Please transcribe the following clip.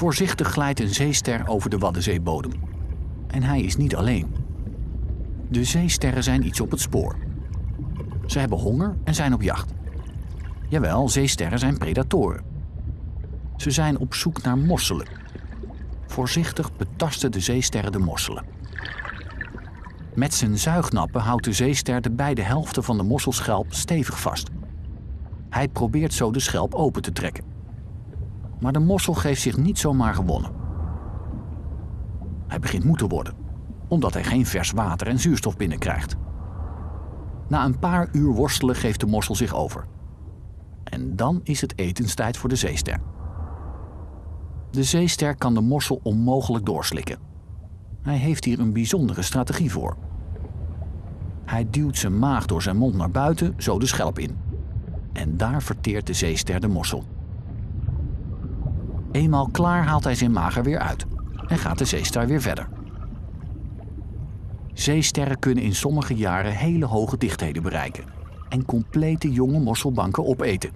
Voorzichtig glijdt een zeester over de Waddenzeebodem. En hij is niet alleen. De zeesterren zijn iets op het spoor. Ze hebben honger en zijn op jacht. Jawel, zeesterren zijn predatoren. Ze zijn op zoek naar mosselen. Voorzichtig betasten de zeesterren de mosselen. Met zijn zuignappen houdt de zeester de beide helften van de mosselschelp stevig vast. Hij probeert zo de schelp open te trekken. Maar de mossel geeft zich niet zomaar gewonnen. Hij begint moe te worden, omdat hij geen vers water en zuurstof binnenkrijgt. Na een paar uur worstelen geeft de mossel zich over. En dan is het etenstijd voor de zeester. De zeester kan de mossel onmogelijk doorslikken. Hij heeft hier een bijzondere strategie voor. Hij duwt zijn maag door zijn mond naar buiten, zo de schelp in. En daar verteert de zeester de mossel. Eenmaal klaar haalt hij zijn maag er weer uit en gaat de zeester weer verder. Zeesterren kunnen in sommige jaren hele hoge dichtheden bereiken en complete jonge mosselbanken opeten.